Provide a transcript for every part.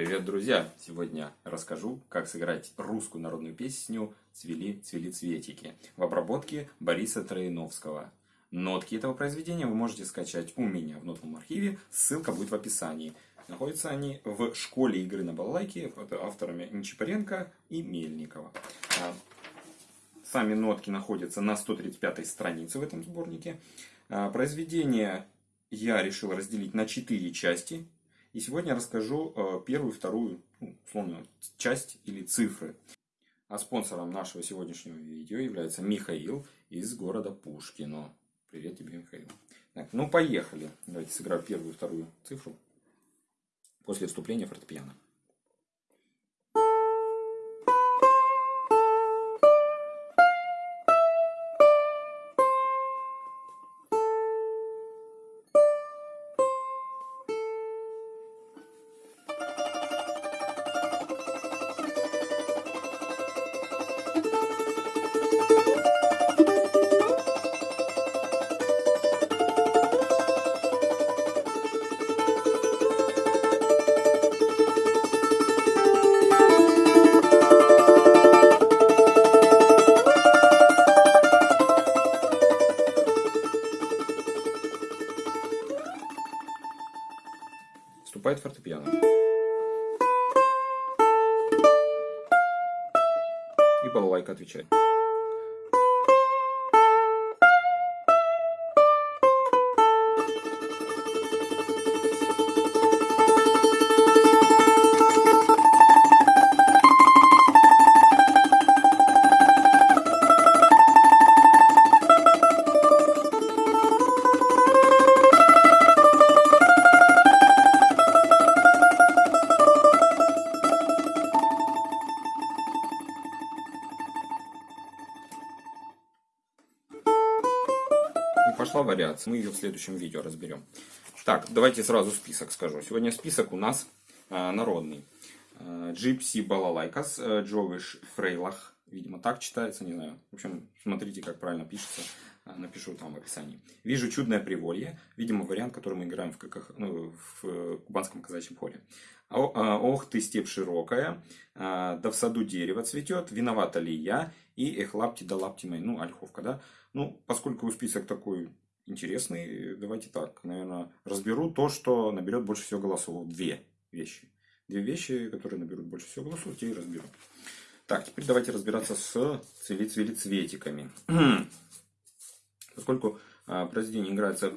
Привет, друзья! Сегодня расскажу, как сыграть русскую народную песню «Цвели, цвели цветики» в обработке Бориса Троиновского. Нотки этого произведения вы можете скачать у меня в нотном архиве, ссылка будет в описании. Находятся они в школе игры на балалайке под авторами Нечипаренко и Мельникова. А, сами нотки находятся на 135 странице в этом сборнике. А, произведение я решил разделить на 4 части. И сегодня я расскажу э, первую, вторую, ну, условно, часть или цифры. А спонсором нашего сегодняшнего видео является Михаил из города Пушкино. Привет тебе, Михаил. Так, ну, поехали. Давайте сыграю первую, вторую цифру после вступления фортепиано. И балалайка отвечает. Вариация. Мы ее в следующем видео разберем. Так, давайте сразу список скажу. Сегодня список у нас э, народный. Gypsy Balalaikas, Jewish Freilach. Видимо, так читается, не знаю. В общем, смотрите, как правильно пишется. Э, напишу там в описании. Вижу чудное приволье. Видимо, вариант, который мы играем в, как, ну, в кубанском казачьем хоре. Ох ты, степь широкая, да в саду дерево цветет, виновата ли я, и эх лапти да лапти мои, ну, ольховка, да. Ну, поскольку список такой интересный, давайте так, наверное, разберу то, что наберет больше всего голосов. Две вещи. Две вещи, которые наберут больше всего голосов, те и разберу. Так, теперь давайте разбираться с цвели-цвели цветиками. Поскольку а, произведение играется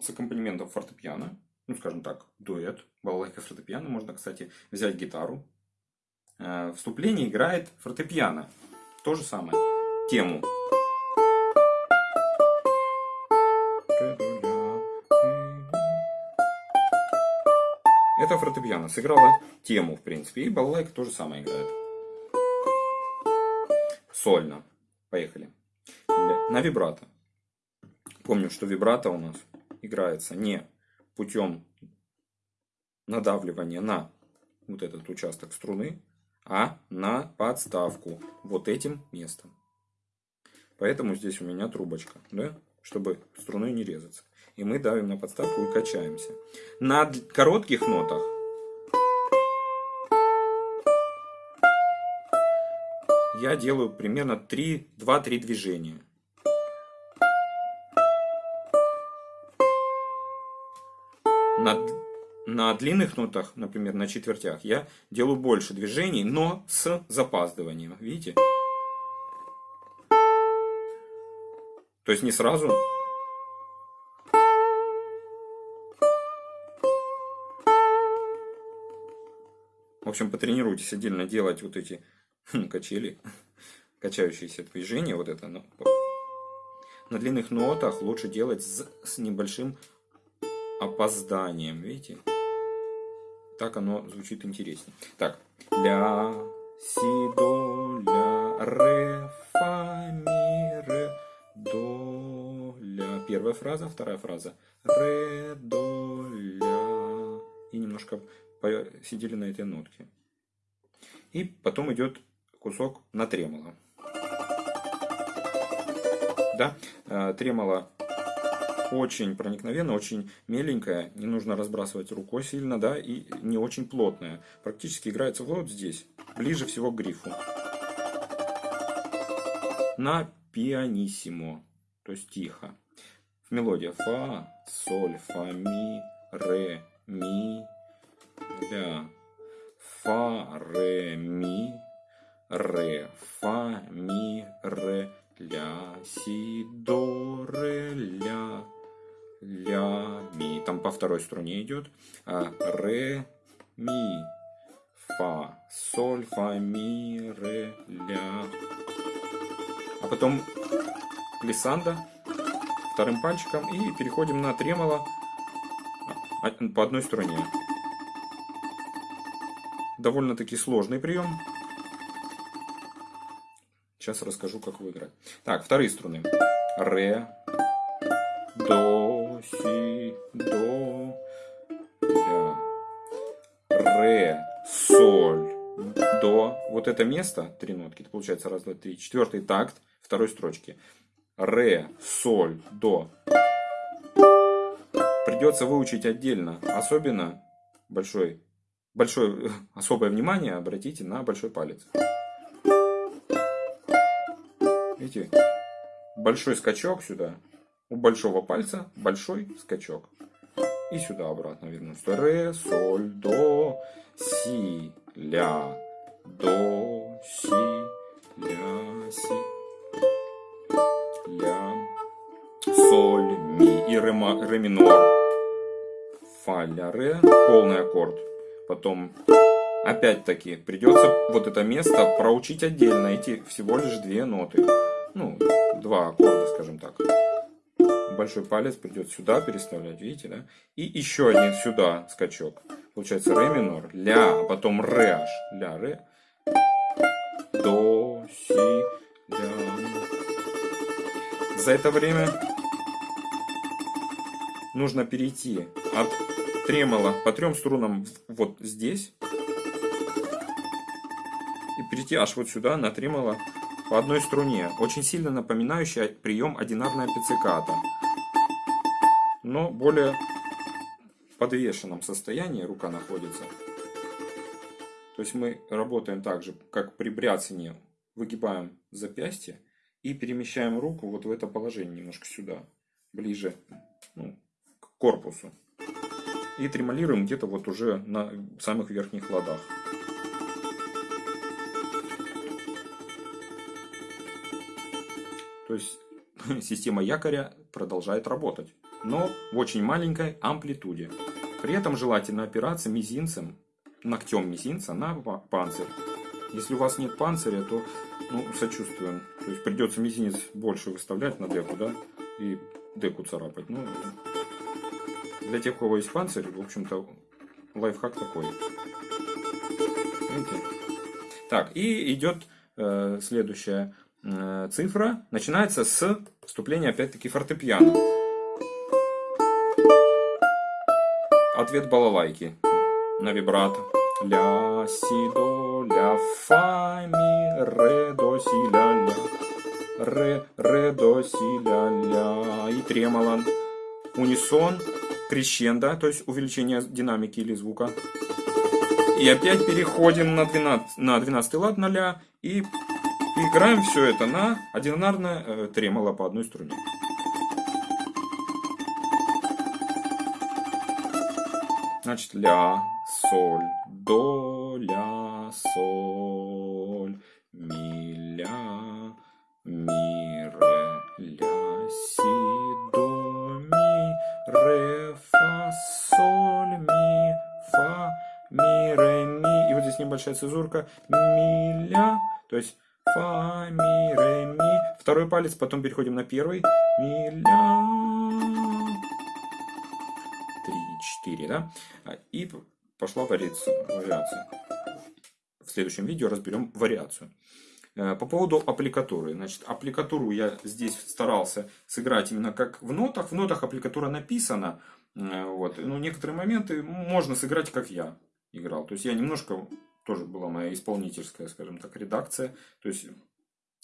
с аккомпанементом фортепиано, ну, скажем так, дуэт, балалайка фортепиано, можно, кстати, взять гитару. А, вступление играет фортепиано. То же самое. Тему. Это фортепиано сыграла тему, в принципе. И балалайка то же самое играет. Сольно. Поехали. На вибрато. Помню, что вибрато у нас играется не путем надавливания на вот этот участок струны, а на подставку вот этим местом. Поэтому здесь у меня трубочка, да, чтобы струной не резаться. И мы давим на подставку и качаемся. На коротких нотах я делаю примерно 2-3 движения. На на длинных нотах, например, на четвертях, я делаю больше движений, но с запаздыванием. Видите? То есть не сразу. В общем, потренируйтесь отдельно делать вот эти хм, качели, качающиеся движения, вот это. На длинных нотах лучше делать с, с небольшим опозданием, видите? Так оно звучит интереснее. Так. Ля, си, до, ля, ре, фа, ми, ре, до, ля. Первая фраза, вторая фраза. Ре, до, ля. И немножко сидели на этой нотке. И потом идет кусок на тремоло. Да, э, тремоло очень проникновенная, очень меленькая, не нужно разбрасывать рукой сильно, да, и не очень плотная. Практически играется вот здесь, ближе всего к грифу. На пианиссимо, то есть тихо. Мелодия фа, соль, фа, ми, ре, ми, ля, фа, ре, ми, ре, фа, ми, ре, ля, си, до, ре, ля, ля, ми. Там по второй струне идет. А, ре, ми, фа, соль, фа, ми, ре, ля. А потом глиссанда вторым пальчиком и переходим на тремоло по одной струне. Довольно-таки сложный прием. Сейчас расскажу, как выиграть. Так, вторые струны. Ре, до, си, до, ля. Ре, соль, до. Вот это место, три нотки, это получается раз, два, три. Четвертый такт второй строчки. Ре, соль, до. Придется выучить отдельно. Особенно большой, большое, особое внимание обратите на большой палец. Видите? Большой скачок сюда. У большого пальца большой скачок. И сюда обратно вернусь. Ре, соль, до, си, ля, до, си, ля, си, ля, соль, ми и ре, ре минор. Фа, ля, ре, полный аккорд. Потом опять-таки придется вот это место проучить отдельно. Эти всего лишь две ноты ну, два аккорда, скажем так. Большой палец придет сюда переставлять, видите, да? И еще один сюда скачок. Получается ре минор, ля, а потом ре аж, ля, ре, до, си, ля. За это время нужно перейти от тремола по трем струнам вот здесь и перейти аж вот сюда на тремоло по одной струне, очень сильно напоминающий прием одинарная пицциката, но более подвешенном состоянии рука находится. То есть мы работаем так же, как при бряцании, выгибаем запястье и перемещаем руку вот в это положение, немножко сюда, ближе ну, к корпусу. И тремолируем где-то вот уже на самых верхних ладах. То есть система якоря продолжает работать, но в очень маленькой амплитуде. При этом желательно опираться мизинцем, ногтем мизинца на панцирь. Если у вас нет панциря, то ну, сочувствуем. То есть придется мизинец больше выставлять на деку, да, и деку царапать. Ну, для тех, у кого есть панцирь, в общем-то, лайфхак такой. Видите? Так, и идет э, следующая Э, цифра начинается с вступления опять-таки фортепиано. Ответ балалайки на вибрато. Ля, си, до, ля, фа, ми, ре, до, си, ля, ля. Ре, ре, до, си, ля, ля. И тремоло. Унисон, крещендо, то есть увеличение динамики или звука. И опять переходим на 12, на 12 лад на ля и играем все это на одинарное э, тремоло по одной струне. Значит, ля, соль, до, ля, соль, ми, ля, ми, небольшая цезурка. Ми, ля. То есть фа, ми, ре, ми. Второй палец, потом переходим на первый. Ми, ля. Три, четыре, да? И пошла вариация. В следующем видео разберем вариацию. Э, по поводу аппликатуры. Значит, аппликатуру я здесь старался сыграть именно как в нотах. В нотах аппликатура написана. Э, вот. Но некоторые моменты можно сыграть, как я играл. То есть я немножко тоже была моя исполнительская, скажем так, редакция. То есть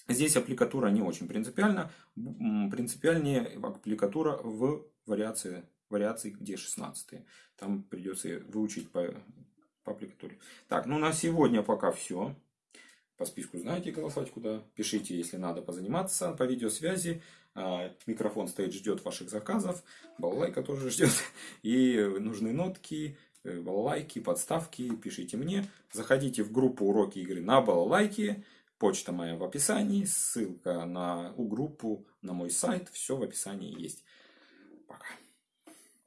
здесь аппликатура не очень принципиальна. Принципиальнее аппликатура в вариации, вариации где 16 Там придется выучить по, по аппликатуре. Так, ну на сегодня пока все. По списку знаете голосовать куда. Пишите, если надо позаниматься по видеосвязи. А, микрофон стоит, ждет ваших заказов. Балалайка тоже ждет. И нужны нотки, балалайки, подставки. Пишите мне. Заходите в группу уроки игры на балалайке. Почта моя в описании. Ссылка на у группу, на мой сайт. Все в описании есть. Пока.